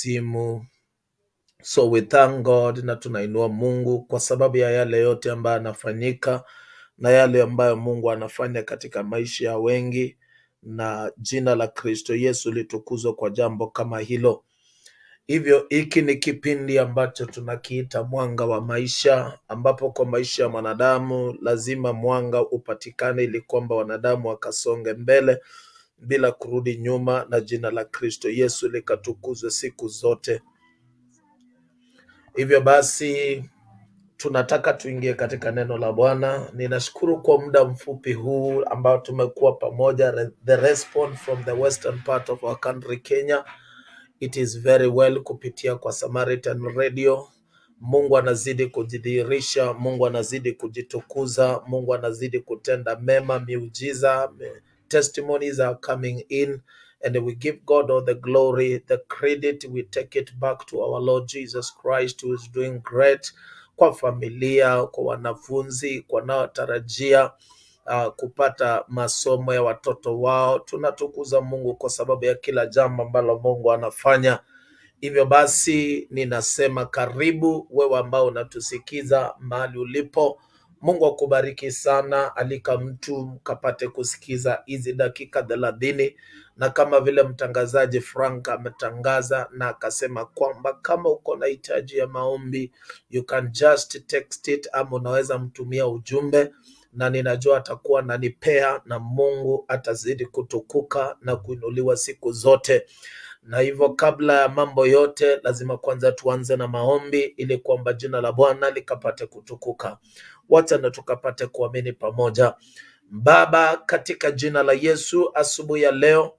simu. So we thank God na tunainua Mungu kwa sababu ya yale yote ambayo anafanyika na yale ambayo Mungu anafanya katika maisha ya wengi, na jina la Kristo Yesu litukuzwa kwa jambo kama hilo. Hivyo hiki ni kipindi ambacho tunakiita mwanga wa maisha, ambapo kwa maisha ya mwanadamu lazima mwanga upatikane ili kwamba wanadamu wakasonge mbele bila kurudi nyuma, na jina la Kristo Yesu likatukuzwe siku zote. Hivyo basi tunataka tuingie katika neno la Bwana. Ninashukuru kwa muda mfupi huu ambao tumekuwa pamoja, the response from the western part of our country Kenya it is very well kupitia kwa Samaritan Radio. Mungu anazidi kujidhihirisha, Mungu anazidi kujitukuza, Mungu anazidi kutenda mema, miujiza, me- testimonies are coming in and we give God all the glory, the credit, we take it back to our Lord Jesus Christ who is doing great kwa familia, kwa wanafunzi, kwa wanaotarajia uh, kupata masomo ya watoto wao. Tunatukuza Mungu kwa sababu ya kila jambo ambalo Mungu anafanya. Hivyo basi ninasema karibu wewe ambao unatusikiza mahali ulipo. Mungu akubariki sana. Alika mtu mkapate kusikiza hizi dakika thelathini, na kama vile mtangazaji Frank ametangaza na akasema kwamba kama uko na hitaji ya maombi you can just text it, ama unaweza mtumia ujumbe, na ninajua atakuwa nanipea, na Mungu atazidi kutukuka na kuinuliwa siku zote na hivyo kabla ya mambo yote lazima kwanza tuanze na maombi ili kwamba jina la Bwana likapate kutukuka. Wacha na tukapate kuamini pamoja. Baba, katika jina la Yesu, asubuhi ya leo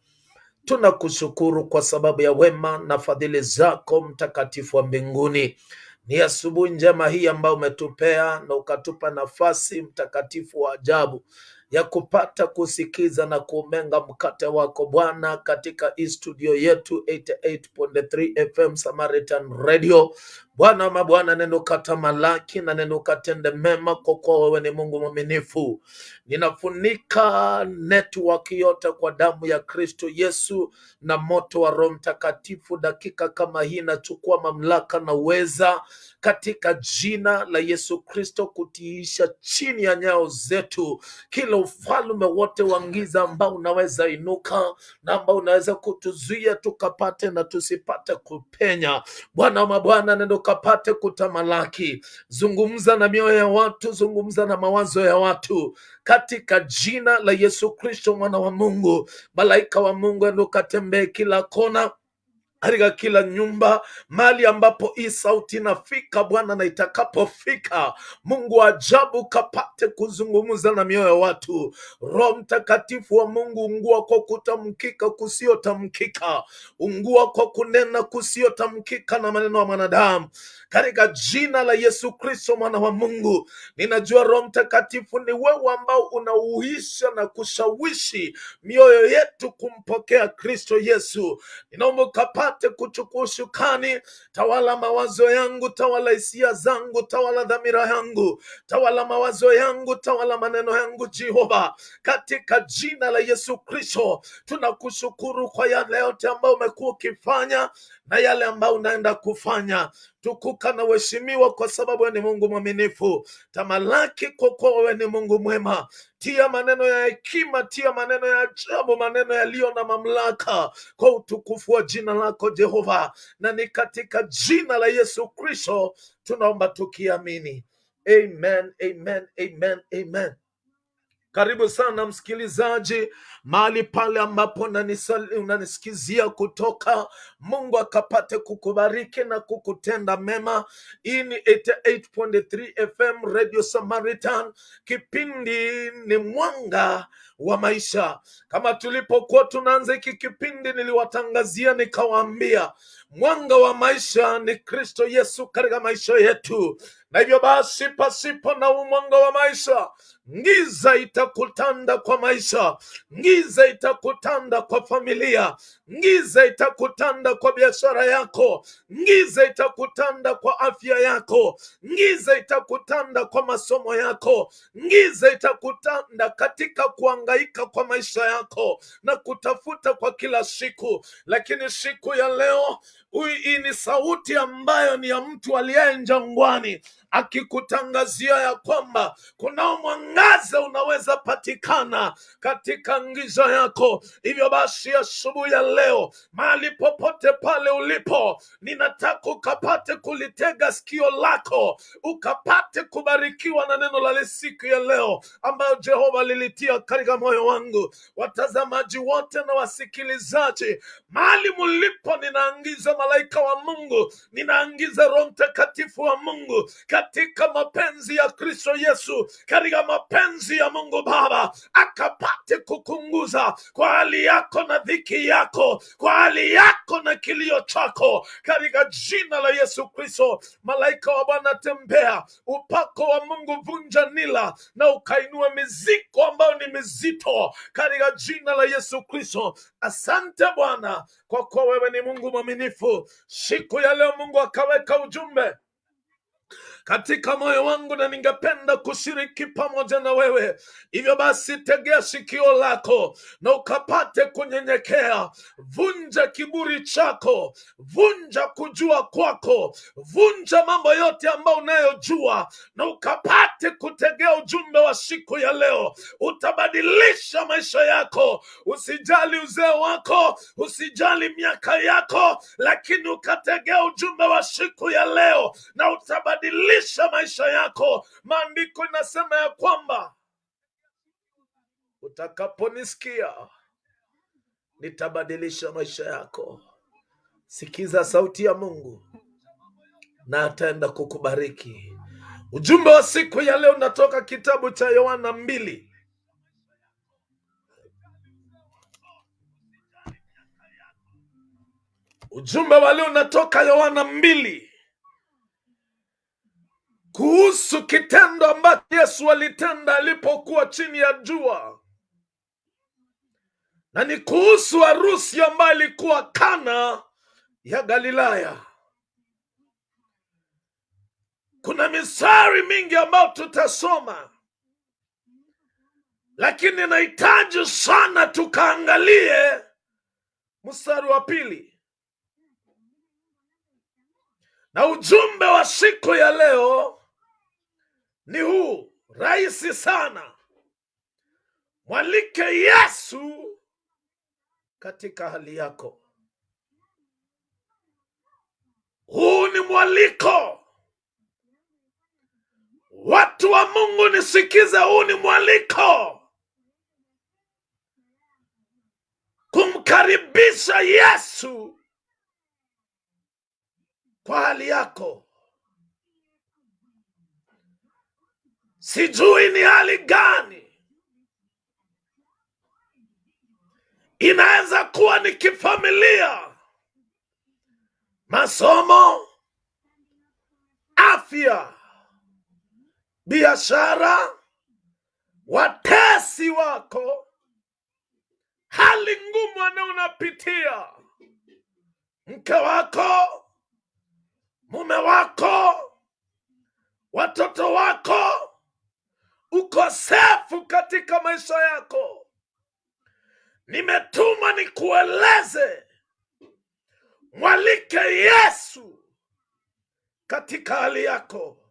tunakushukuru kwa sababu ya wema na fadhili zako mtakatifu wa mbinguni. Ni asubuhi njema hii ambayo umetupea na ukatupa nafasi mtakatifu wa ajabu ya kupata kusikiza na kuumenga mkate wako Bwana katika hii studio yetu 88.3 FM Samaritan Radio. Bwana mabwana, neno katamalaki na neno katende mema, kwa kuwa wewe ni Mungu mwaminifu. Ninafunika network yote kwa damu ya Kristo Yesu na moto wa Roho Mtakatifu. Dakika kama hii nachukua mamlaka na uweza katika jina la Yesu Kristo, kutiisha chini ya nyao zetu kila ufalme wote wa giza ambao unaweza inuka na ambao unaweza kutuzuia tukapate na tusipate kupenya. Bwana wa mabwana, nenda kapate kutamalaki, zungumza na mioyo ya watu, zungumza na mawazo ya watu katika jina la Yesu Kristo mwana wa Mungu. Malaika wa Mungu endo ukatembee kila kona katika kila nyumba, mali ambapo hii sauti inafika Bwana, na itakapofika Mungu ajabu kapate kuzungumza na mioyo ya watu. Roho Mtakatifu wa Mungu, ungua kwa kutamkika kusiotamkika, ungua kwa kunena kusiotamkika na maneno ya mwanadamu, katika jina la Yesu Kristo mwana wa Mungu. Ninajua Roho Mtakatifu ni wewe ambao unauisha na kushawishi mioyo yetu kumpokea Kristo Yesu. Ninaomba ukapate kuchukua ushukani, tawala mawazo yangu, tawala hisia zangu, tawala dhamira yangu, tawala mawazo yangu, tawala maneno yangu, Jehova, katika jina la Yesu Kristo. Tunakushukuru kwa yale yote ambayo umekuwa ukifanya na yale ambayo unaenda kufanya. Tukuka na uheshimiwa kwa sababu wewe ni Mungu mwaminifu. Tamalaki kwa kuwa wewe ni Mungu mwema. Tia maneno ya hekima, tia maneno ya ajabu, maneno yaliyo na mamlaka kwa utukufu wa jina lako Jehova, na ni katika jina la Yesu Kristo tunaomba tukiamini, amen, amen, amen, amen. Karibu sana msikilizaji, mahali pale ambapo unanisikizia kutoka. Mungu akapate kukubariki na kukutenda mema. Hii ni 88.3 FM Radio Samaritan. Kipindi ni mwanga wa maisha. Kama tulipokuwa tunaanza hiki kipindi, niliwatangazia nikawaambia, mwanga wa maisha ni Kristo Yesu katika maisha yetu, na hivyo basi, pasipo na huu mwanga wa maisha Giza itakutanda kwa maisha, ngiza itakutanda kwa familia, ngiza itakutanda kwa biashara yako, ngiza itakutanda kwa afya yako, ngiza itakutanda kwa masomo yako, ngiza itakutanda katika kuangaika kwa maisha yako na kutafuta kwa kila siku. Lakini siku ya leo, hii ni sauti ambayo ni ya mtu aliye jangwani akikutangazia ya kwamba kunao mwangaza unaweza patikana katika ngiza yako. Hivyo basi, asubuhi ya leo, mahali popote pale ulipo, ninataka ukapate kulitega sikio lako, ukapate kubarikiwa na neno la siku ya leo ambayo Jehova lilitia katika moyo wangu. Watazamaji wote na wasikilizaji, mahali mulipo, ninaangiza malaika wa Mungu, ninaangiza Roho Mtakatifu wa Mungu katika mapenzi ya Kristo Yesu, katika mapenzi ya Mungu Baba, akapate kukunguza kwa hali yako na dhiki yako, kwa hali yako na kilio chako, katika jina la Yesu Kristo. Malaika wa Bwana tembea, upako wa Mungu vunja nila na ukainua miziko ambayo ni mizito, katika jina la Yesu Kristo. Asante Bwana, kwa kuwa wewe ni Mungu mwaminifu. Siku ya leo Mungu akaweka ujumbe katika moyo wangu na ningependa kushiriki pamoja na wewe. Hivyo basi, tegea sikio lako na ukapate kunyenyekea. Vunja kiburi chako, vunja kujua kwako, vunja mambo yote ambayo unayojua na ukapate kutegea ujumbe wa siku ya leo. Utabadilisha maisha yako. Usijali uzee wako, usijali miaka yako, lakini ukategea ujumbe wa siku ya leo na utabadilisha maisha yako. Maandiko inasema ya kwamba utakaponisikia nitabadilisha maisha yako. Sikiza sauti ya Mungu na ataenda kukubariki. Ujumbe wa siku ya leo unatoka kitabu cha Yohana mbili ujumbe wa leo unatoka Yohana mbili kuhusu kitendo ambacho Yesu alitenda alipokuwa chini ya jua, na ni kuhusu harusi ambayo ilikuwa Kana ya Galilaya. Kuna misari mingi ambayo tutasoma, lakini nahitaji sana tukaangalie mstari wa pili, na ujumbe wa siku ya leo ni huu rahisi sana: mwalike Yesu katika hali yako. Huu ni mwaliko. Watu wa Mungu nisikize, huu ni mwaliko kumkaribisha Yesu kwa hali yako. Sijui ni hali gani, inaweza kuwa ni kifamilia, masomo, afya, biashara, watesi wako, hali ngumu ana unapitia, mke wako, mume wako, watoto wako, ukosefu katika maisha yako. Nimetuma nikueleze, mwalike Yesu katika hali yako.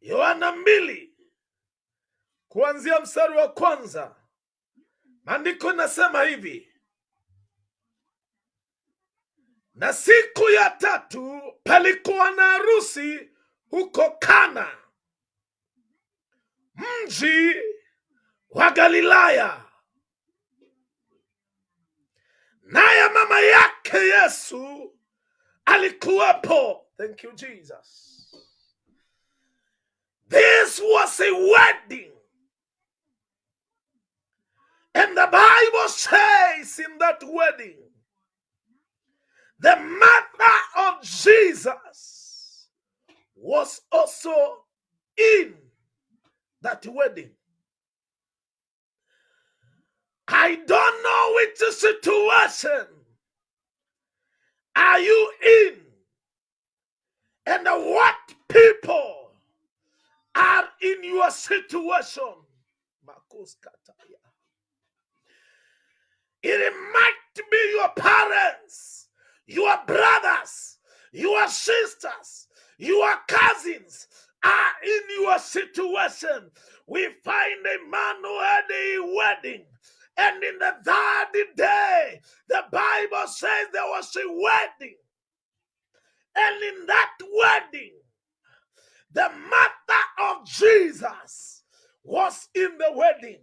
Yohana mbili kuanzia mstari wa kwanza, maandiko inasema hivi: na siku ya tatu palikuwa na harusi huko Kana, mji wa Galilaya, naye mama yake Yesu alikuwepo. Thank you Jesus. This was a wedding. And the Bible says in that wedding, the mother of Jesus was also in that wedding. I don't know which situation are you in and what people are in your situation. It might be your parents, your brothers, your sisters, your cousins are in your situation. We find a man who had a wedding. And in the third day, the Bible says there was a wedding. And in that wedding, the mother of Jesus was in the wedding.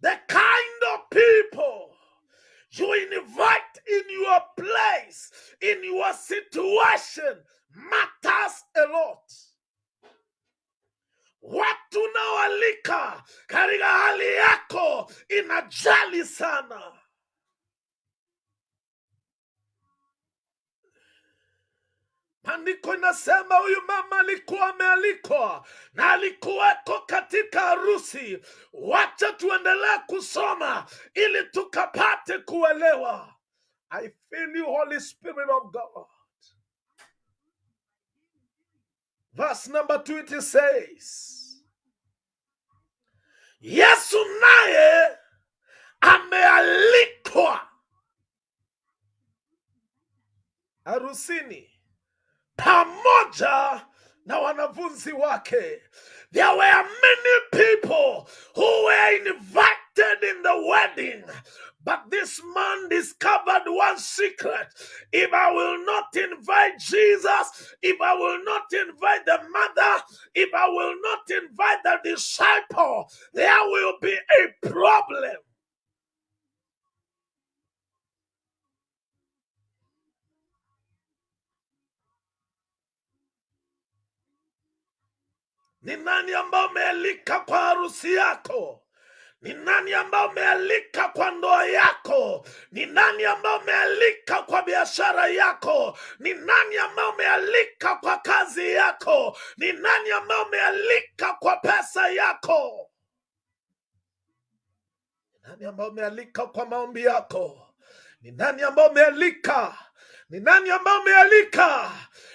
The kind of people you invite place, in your situation, matters a lot. Watu unaoalika katika hali yako inajali sana. Maandiko inasema huyu mama alikuwa amealikwa na alikuweko katika harusi. Wacha tuendelee kusoma ili tukapate kuelewa. I feel you, Holy Spirit of God. Verse number two it says, Yesu naye amealikwa harusini pamoja na wanafunzi wake. There were many people who were invited in wedding. But this man discovered one secret. If I will not invite Jesus, if I will not invite the mother, if I will not invite the disciple, there will be a problem. Ni nani ambao umealika kwa harusi yako? Ni nani ambao umealika kwa ndoa yako? Ni nani ambao umealika kwa biashara yako? Ni nani ambao umealika kwa kazi yako? Ni nani ambao umealika kwa pesa yako? Ni nani ambao umealika kwa maombi yako? Ni nani ambao umealika? Ni nani ambayo umealika?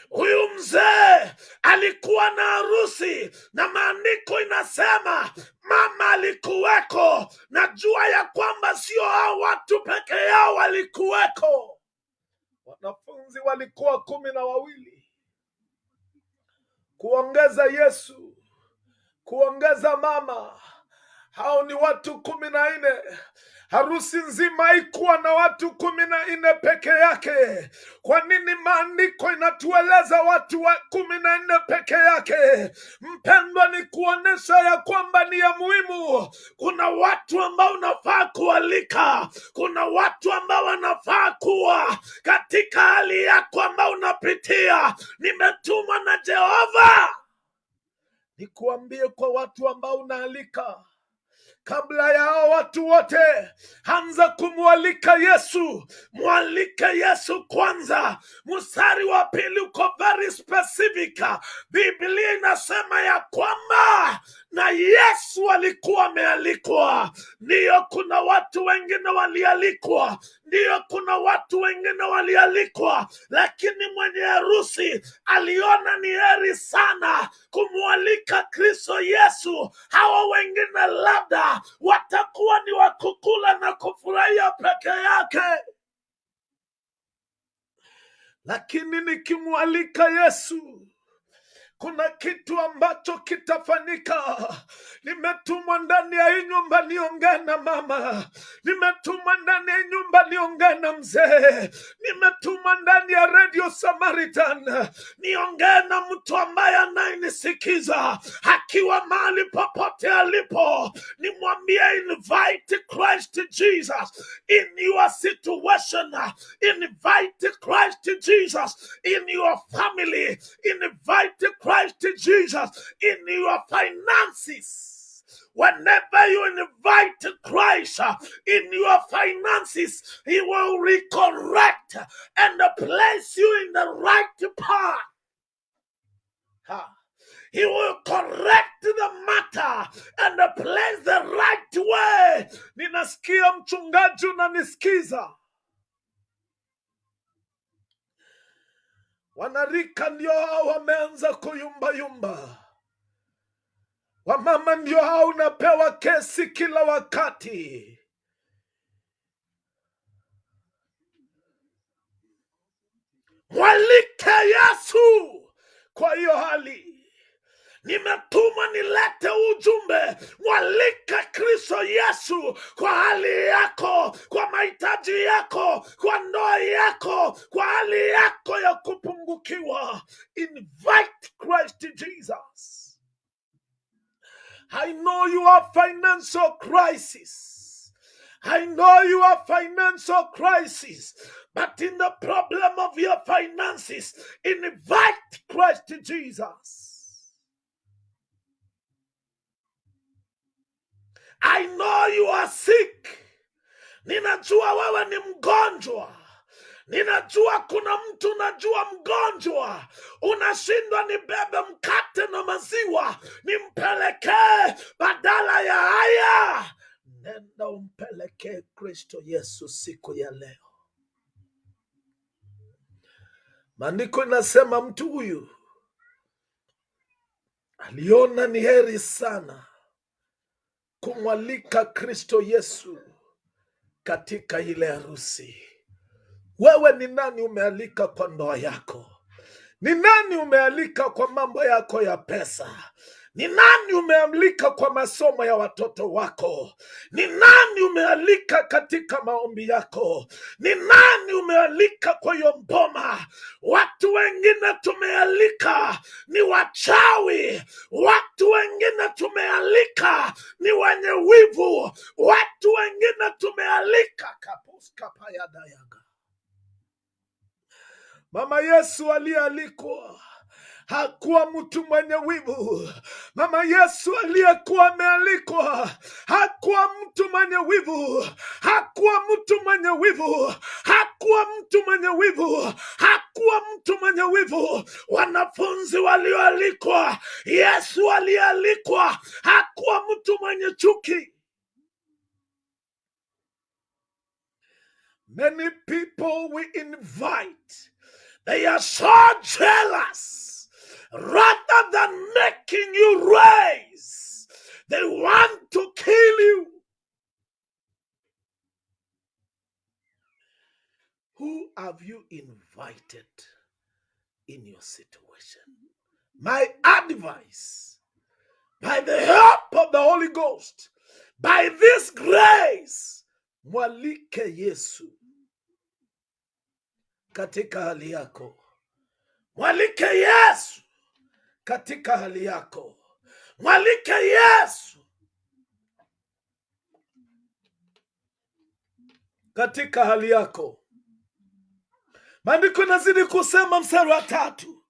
Huyu mzee alikuwa na harusi na maandiko inasema mama alikuweko. Najua ya kwamba sio hao watu peke yao walikuweko, wanafunzi walikuwa kumi na wawili, kuongeza Yesu, kuongeza mama hao ni watu kumi na nne. Harusi nzima haikuwa na watu kumi na nne peke yake. Kwa nini maandiko inatueleza watu wa kumi na nne peke yake? Mpendwa, ni kuonesha ya kwamba ni ya muhimu. Kuna watu ambao unafaa kualika, kuna watu ambao wanafaa kuwa katika hali yako ambao unapitia. Nimetumwa na Jehova nikuambie kwa watu ambao unaalika kabla ya hao watu wote, anza kumwalika Yesu. Mwalike Yesu kwanza. Mstari wa pili uko very specific. Biblia inasema ya kwamba na Yesu alikuwa amealikwa. Ndiyo, kuna watu wengine walialikwa, ndiyo, kuna watu wengine walialikwa, lakini mwenye harusi aliona ni heri sana kumwalika Kristo Yesu. Hawa wengine labda watakuwa ni wakukula na kufurahia peke yake, lakini nikimwalika Yesu kuna kitu ambacho kitafanyika. Nimetumwa ndani ya hii nyumba niongee na mama, nimetumwa ndani ya hii nyumba niongee na mzee, nimetumwa ndani ya Radio Samaritan. Niongee na mtu ambaye anayenisikiza. Akiwa mahali popote alipo, nimwambie invite Christ Jesus in your situation, invite Christ Jesus in your family, invite Christ Jesus in your finances. Whenever you invite Christ uh, in your finances, He will recorrect and place you in the right path. He will correct the matter and place the right way. Ninasikia mchungaji unanisikiza. Wanarika ndio hao wameanza kuyumbayumba. Wamama ndio hao unapewa kesi kila wakati. Mwalike Yesu kwa hiyo hali. Nimetumwa nilete ujumbe, Mwalika Kristo Yesu kwa hali yako, kwa mahitaji yako, kwa ndoa yako, kwa hali yako ya kupungukiwa. Invite Christ Jesus. I know you are financial crisis. I know you are financial crisis, but in the problem of your finances, invite Christ Jesus. I know you are sick. Ninajua wewe ni mgonjwa. Ninajua kuna mtu unajua mgonjwa, unashindwa nibebe mkate na maziwa nimpelekee badala ya haya. Nenda umpelekee Kristo Yesu siku ya leo. Maandiko inasema mtu huyu aliona ni heri sana kumwalika Kristo Yesu katika ile harusi. Wewe ni nani umealika kwa ndoa yako? Ni nani umealika kwa mambo yako ya pesa? Ni nani umealika kwa masomo ya watoto wako? Ni nani umealika katika maombi yako? Ni nani umealika kwa hiyo mboma? Watu wengine tumealika ni wachawi, watu wengine tumealika ni wenye wivu, watu wengine tumealika kapuskapayadayaga Mama Yesu aliyealikwa hakuwa mtu mwenye wivu. Mama Yesu aliyekuwa amealikwa hakuwa mtu mwenye wivu, hakuwa mtu mwenye wivu, hakuwa mtu mwenye wivu, hakuwa mtu mwenye wivu. Wanafunzi walioalikwa, Yesu aliyealikwa hakuwa mtu mwenye chuki. Many people we invite, they are so jealous. Rather than making you rise, they want to kill you. Who have you invited in your situation? My advice, by the help of the Holy Ghost, by this grace, mwalike Yesu katika hali yako. Mwalike Yesu katika hali yako. Mwalike Yesu katika hali yako. Maandiko inazidi kusema mstari wa tatu,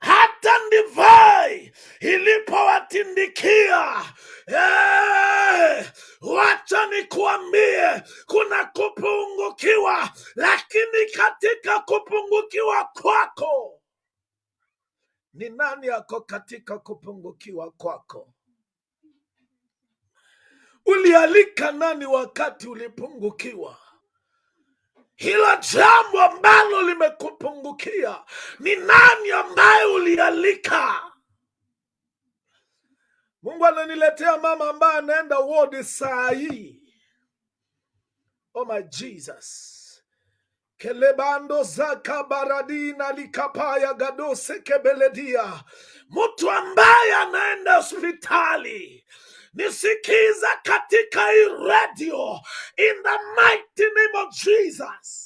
hata ndivai ilipowatindikia. Hey, wacha nikuambie, kuna kupungukiwa, lakini katika kupungukiwa kwako ni nani ako katika kupungukiwa kwako? Ulialika nani wakati ulipungukiwa? Hilo jambo ambalo limekupungukia ni nani ambaye ulialika? Mungu ananiletea mama ambaye anaenda wodi saa hii. Oh my Jesus. Kelebando zaka baradina likapaya gadose kebeledia, mtu ambaye anaenda hospitali nisikiza katika hii radio in the mighty name of Jesus.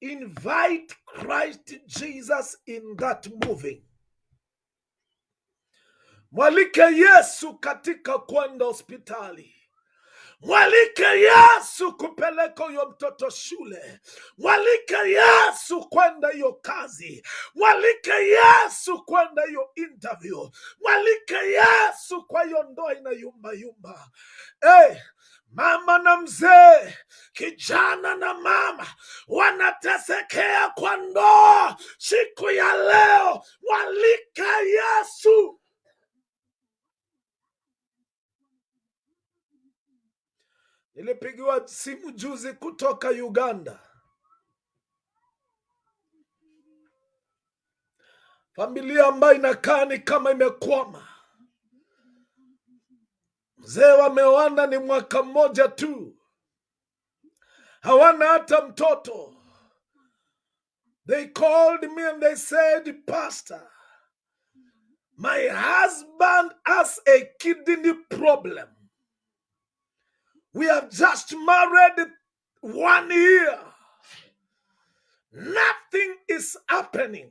Invite Christ Jesus in that moving. Mwalike Yesu katika kwenda hospitali. Mwalike Yesu kupeleka huyo mtoto shule. Mwalike Yesu kwenda hiyo kazi. Mwalike Yesu kwenda hiyo interview. Mwalike Yesu kwa hiyo ndoa yumba. Hey, mama na mzee, kijana na mama, wanatesekea kwa ndoa siku ya leo, mwalike Yesu. Nilipigiwa simu juzi kutoka Uganda, familia ambayo inakaa ni kama imekwama. Mzee wameoana ni mwaka mmoja tu, hawana hata mtoto. They called me and they said, Pastor, my husband has a kidney problem. We have just married one year. Nothing is happening.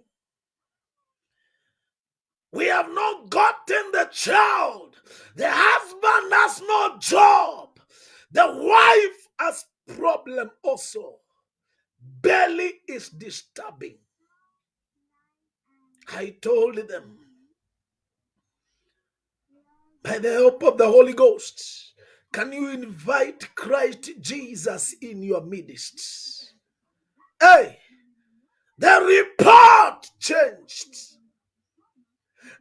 We have not gotten the child. The husband has no job. The wife has problem also. Belly is disturbing. I told them by the help of the Holy Ghost, can you invite Christ Jesus in your midst? Hey, the report changed.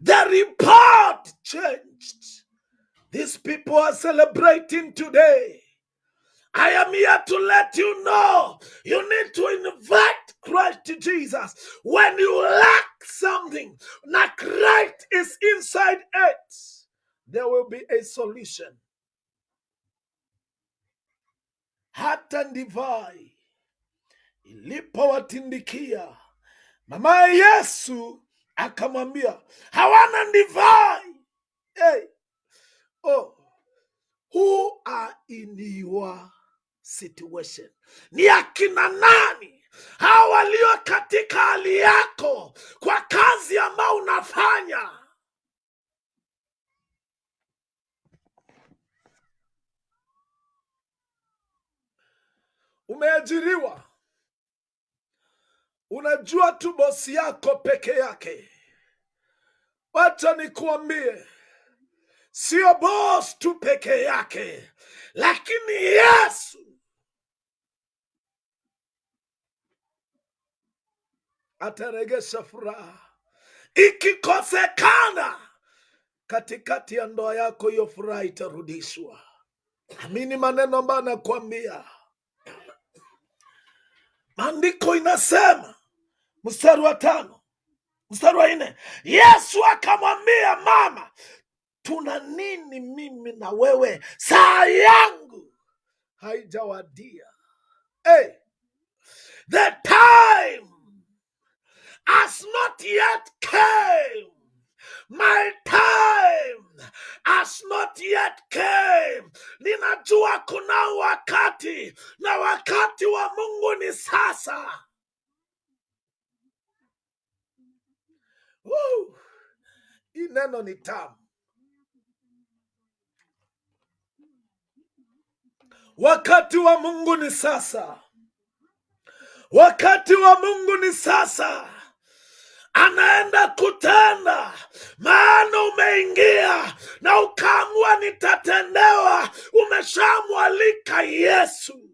The report changed. These people are celebrating today. I am here to let you know you need to invite Christ Jesus. When you lack something, now Christ is inside it, there will be a solution. Hata ndivai ilipowatindikia mama Yesu akamwambia hawana ndivai. Hey, oh, who are in your situation? Ni akina nani hawa walio katika hali yako kwa kazi ambayo unafanya? Umeajiriwa, unajua tu bosi yako peke yake. Wacha nikuambie, sio bos tu peke yake, lakini Yesu ataregesha furaha. Ikikosekana katikati ya ndoa yako, hiyo furaha itarudishwa. Amini maneno ambayo nakwambia. Maandiko inasema mstari wa tano mstari wa nne Yesu akamwambia mama, tuna nini mimi na wewe? Saa yangu haijawadia. Hey, the time has not yet came. My time has not yet came. Ninajua kuna wakati na wakati wa Mungu ni sasa. Woo! Hii neno ni tamu. Wakati wa Mungu ni sasa. Wakati wa Mungu ni sasa. Anaenda kutenda, maana umeingia na ukaamua nitatendewa. Umeshamwalika Yesu.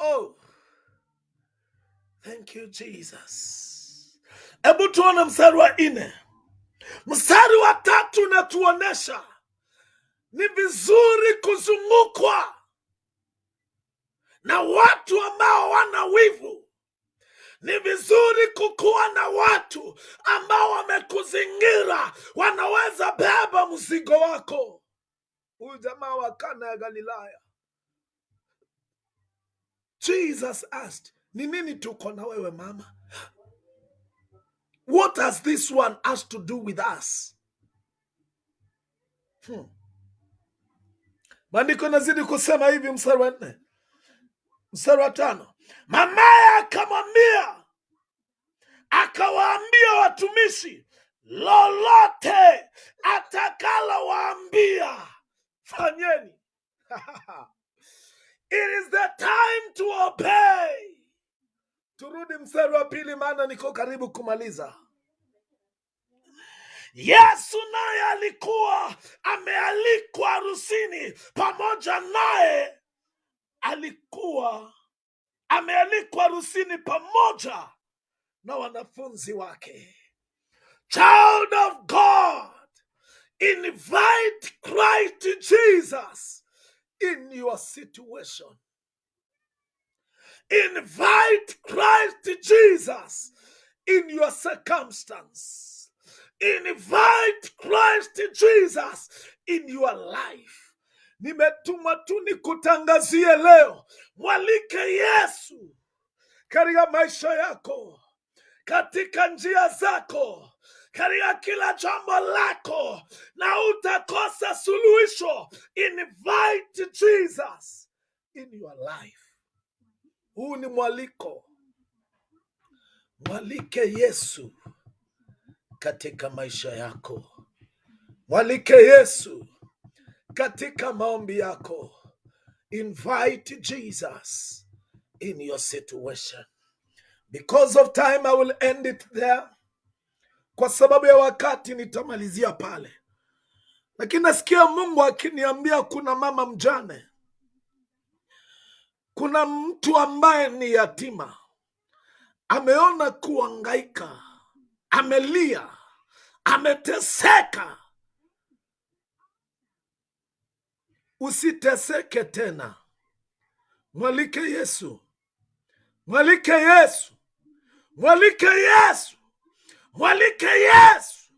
Oh, thank you Jesus. Hebu tuone mstari wa nne. Mstari wa tatu unatuonesha ni vizuri kuzungukwa na watu ambao wana wivu. Ni vizuri kukuwa na watu ambao wamekuzingira, wanaweza beba mzigo wako. Huyu jamaa wa Kana ya Galilaya, Jesus asked, ni nini tuko na wewe mama? What has this one has to do with us? Hmm. Maandiko inazidi kusema hivi, mstari wa nne, mstari wa tano, mamaye akamwambia, akawaambia watumishi, lolote atakalowaambia fanyeni. It is the time to obey. Turudi mstari wa pili, maana niko karibu kumaliza. Yesu naye alikuwa amealikwa harusini, pamoja naye alikuwa amealikwa harusini pamoja na wanafunzi wake. Child of God, invite Christ Jesus in your situation. Invite Christ Jesus in your circumstance. Invite Christ Jesus in your life. Nimetuma tu nikutangazie leo, mwalike Yesu katika maisha yako, katika njia zako, katika kila jambo lako, na utakosa suluhisho. Invite Jesus in your life. Huu ni mwaliko, mwalike Yesu katika maisha yako, mwalike Yesu katika maombi yako. Invite Jesus in your situation. Because of time I will end it there. Kwa sababu ya wakati nitamalizia pale, lakini nasikia Mungu akiniambia kuna mama mjane, kuna mtu ambaye ni yatima, ameona kuangaika, amelia, ameteseka. Usiteseke tena, mwalike Yesu, mwalike Yesu, mwalike Yesu, mwalike Yesu,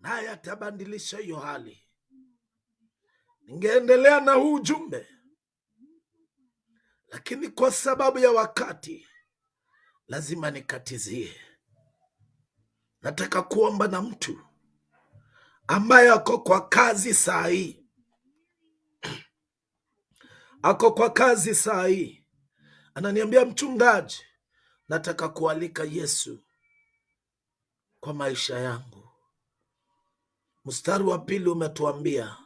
naye atabadilisha hiyo hali. Ningeendelea na huu ujumbe, lakini kwa sababu ya wakati lazima nikatizie. Nataka kuomba na mtu ambaye ako kwa kazi saa hii, ako kwa kazi saa hii, ananiambia mchungaji, nataka kualika Yesu kwa maisha yangu. Mstari wa pili umetuambia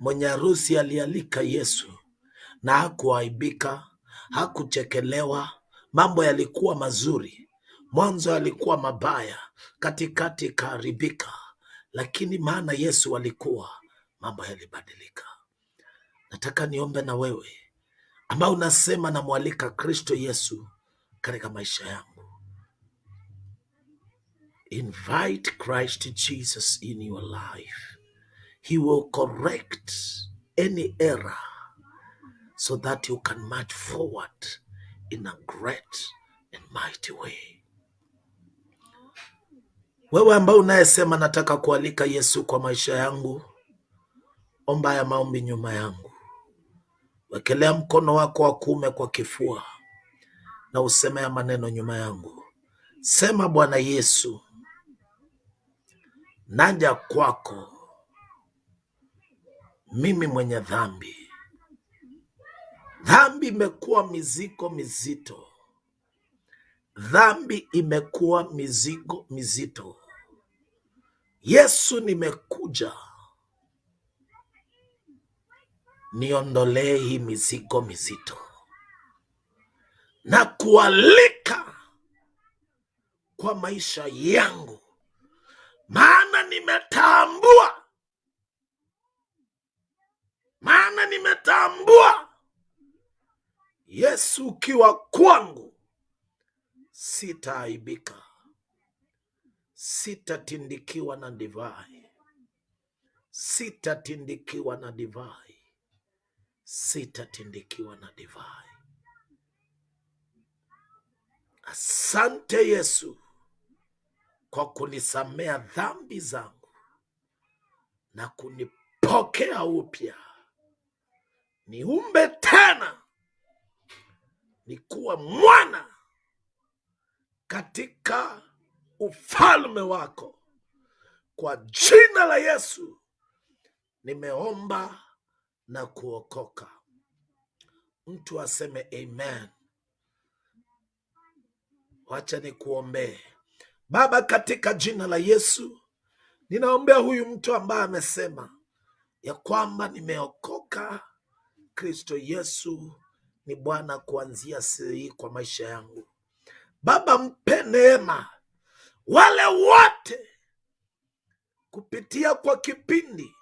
mwenye harusi alialika Yesu na hakuaibika, hakuchekelewa. Mambo yalikuwa mazuri, mwanzo yalikuwa mabaya, katikati ikaharibika, lakini maana Yesu alikuwa, mambo yalibadilika. Nataka niombe na wewe ambao unasema namwalika Kristo Yesu katika maisha yangu. Invite Christ Jesus in your life. He will correct any error so that you can march forward in a great and mighty way. Wewe ambao unayesema nataka kualika Yesu kwa maisha yangu, omba ya maombi nyuma yangu. Wekelea mkono wako wa kuume kwa kifua na useme ya maneno nyuma yangu. Sema, Bwana Yesu, naja kwako mimi mwenye dhambi. Dhambi imekuwa mizigo mizito, dhambi imekuwa mizigo mizito. Yesu, nimekuja niondolee hii mizigo mizito. Na kualika kwa maisha yangu, maana nimetambua, maana nimetambua. Yesu ukiwa kwangu, sitaaibika, sitatindikiwa na divai, sitatindikiwa na divai, sitatindikiwa na divai. Asante Yesu kwa kunisamea dhambi zangu na kunipokea upya, niumbe tena nikuwa mwana katika ufalme wako. Kwa jina la Yesu nimeomba na kuokoka. Mtu aseme amen. Wacha ni kuombee. Baba, katika jina la Yesu ninaombea huyu mtu ambaye amesema ya kwamba nimeokoka, Kristo Yesu ni Bwana kuanzia siku hii kwa maisha yangu. Baba, mpe neema wale wote kupitia kwa kipindi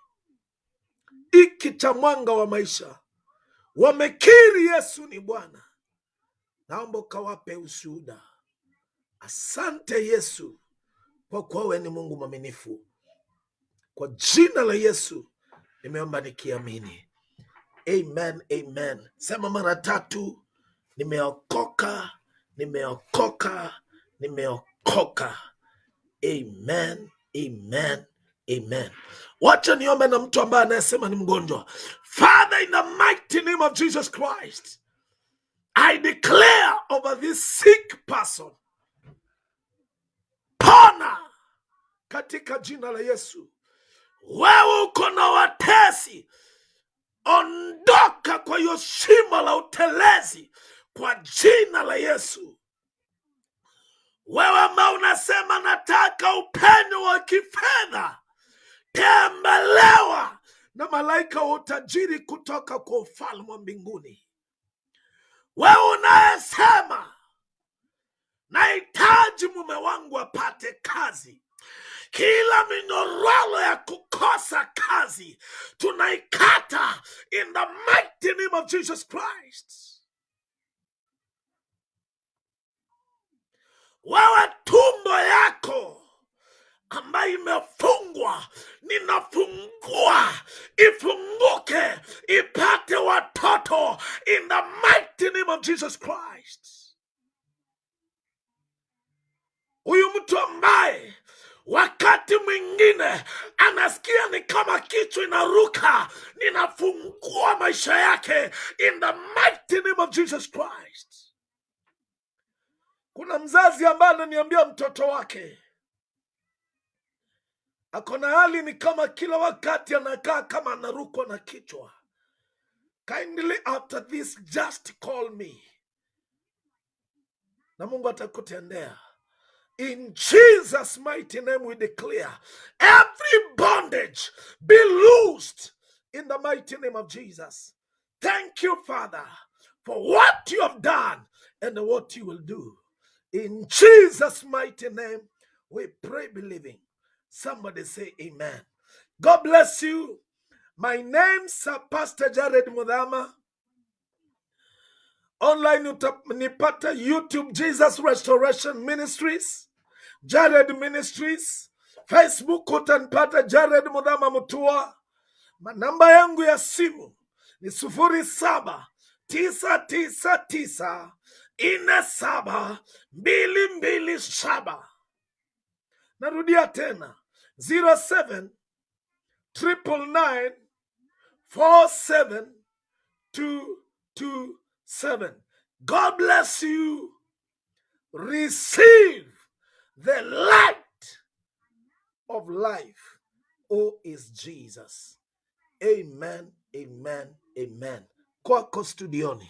hiki cha mwanga wa maisha wamekiri Yesu ni Bwana, naomba ukawape ushuhuda. Asante Yesu kwa kuwa wewe ni Mungu mwaminifu. Kwa jina la Yesu nimeomba nikiamini, amen, amen. Sema mara tatu, nimeokoka, nimeokoka, nimeokoka. Amen, amen, amen. Wacha niombe na mtu ambaye anayesema ni mgonjwa. Father, in the mighty name of Jesus Christ, I declare over this sick person, pona katika jina la Yesu. Wewe uko na watesi, ondoka kwa hiyo shimo la utelezi kwa jina la Yesu. Wewe ambao unasema nataka upenyo wa kifedha, tembelewa na malaika wa utajiri kutoka kwa ufalme wa mbinguni. Wewe unayesema nahitaji mume wangu apate kazi, kila minyororo ya kukosa kazi tunaikata in the mighty name of Jesus Christ. Wewe tumbo yako ambayo imefungwa, ninafungua ifunguke, ipate watoto in the mighty name of Jesus Christ. Huyu mtu ambaye wakati mwingine anasikia ni kama kichwa inaruka, ninafungua maisha yake in the mighty name of Jesus Christ. Kuna mzazi ambaye ananiambia mtoto wake ako na hali ni kama kila wakati anakaa kama anarukwa na kichwa. Kindly after this just call me, na Mungu atakutendea. In Jesus' mighty name we declare every bondage be loosed in the mighty name of Jesus. Thank you, Father, for what you have done and what you will do. In Jesus' mighty name we pray believing. Somebody say amen. God bless you. My name's uh, Pastor Jared Mudama. Online utanipata YouTube Jesus Restoration Ministries, Jared Ministries. Facebook utanipata Jared Mudama Mutua. Namba yangu ya simu ni sufuri saba tisa tisa tisa ine saba mbili mbili saba. Narudia tena 07 triple nine four seven two two seven. God bless you. Receive the light of life. Oh, is Jesus. Amen, amen, amen. Kwako studioni.